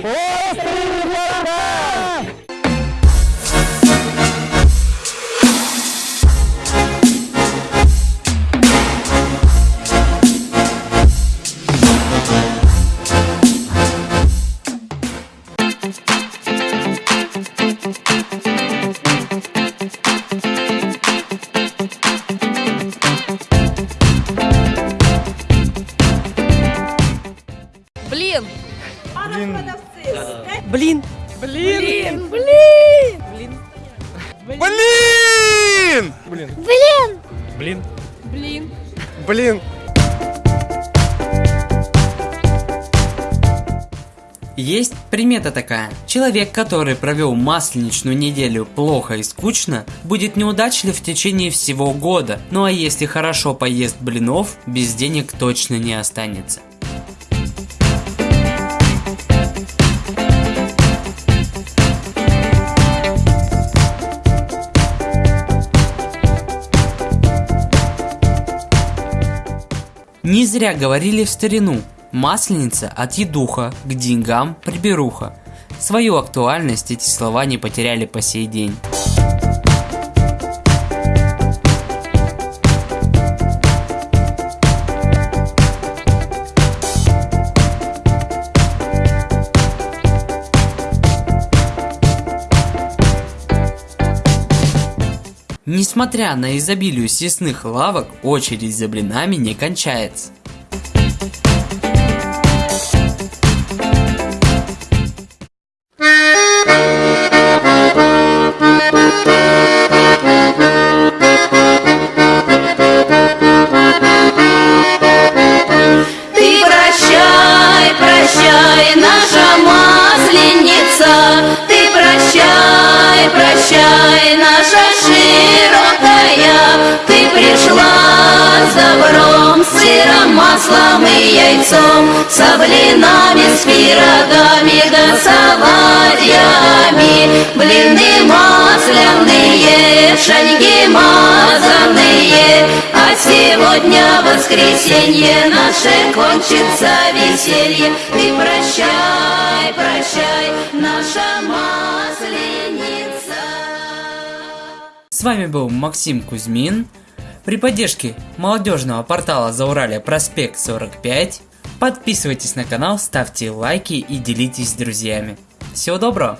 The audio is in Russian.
Острый города! Блин. Блин. Блин. Блин! Блин. Блин. Блин! Есть примета такая. Человек, который провел масленичную неделю плохо и скучно, будет неудачлив в течение всего года. Ну а если хорошо поест блинов, без денег точно не останется. Не зря говорили в старину. Масленица от едуха к деньгам приберуха. Свою актуальность эти слова не потеряли по сей день. Несмотря на изобилие съестных лавок, очередь за блинами не кончается. Сыром, маслом и яйцом, С блинами, с пирогами да с оладьями, Блины масляные, шаньки мазанные, А сегодня воскресенье наше кончится веселье. Ты прощай, прощай, наша масленица. С вами был Максим Кузьмин. При поддержке молодежного портала Зауралья Проспект 45 подписывайтесь на канал, ставьте лайки и делитесь с друзьями. Всего доброго!